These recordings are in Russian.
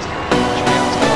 Cheers.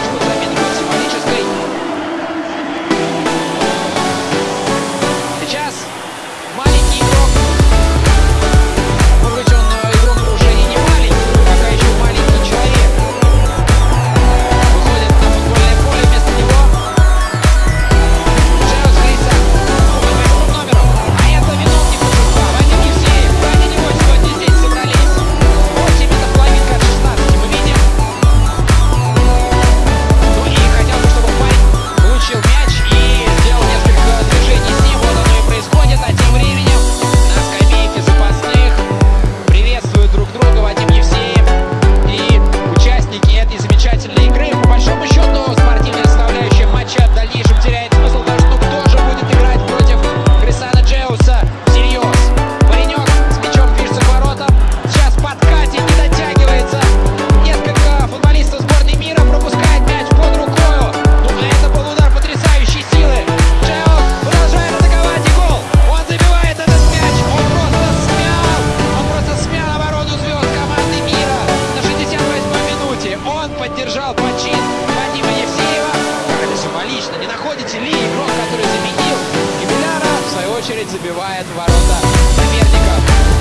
Миллион поддержал почин Вадима Евсеева. Как это символично. Не находите ли игрок, который заменил Кибеляра, в свою очередь забивает ворота соперников.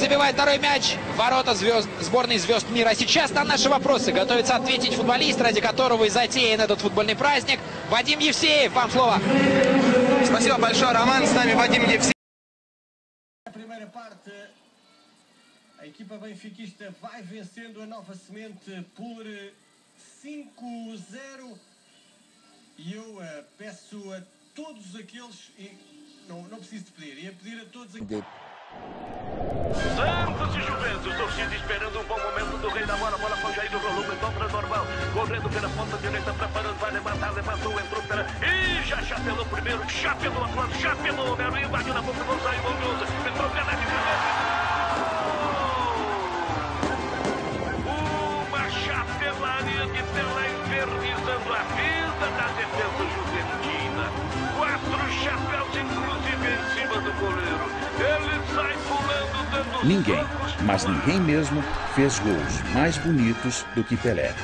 Забивает второй мяч. Ворота звезд, сборной звезд мира. Сейчас на наши вопросы готовится ответить футболист, ради которого и затеян этот футбольный праздник. Вадим Евсеев, вам слово. Спасибо большое, Роман. С нами Вадим Евсеев. A equipa benfiquista vai vencendo a Nova Semente por eh, 5-0 e eu eh, peço a todos aqueles, e não, não preciso de pedir, ia pedir a todos aqueles... E esperando um bom momento do rei da bola, bola com Jair rolou em dobra normal, correndo pela ponta direita, preparando, vai levantar, levantou, entrou pela... Ih, já chapelou primeiro, chapelou a plano, chapelou o Melo, invadiu na boca, não saiu, Bondoso, entrou pela de Uma chapelaria de tela infernizando a vida da Ninguém, mas ninguém mesmo, fez gols mais bonitos do que Pelé.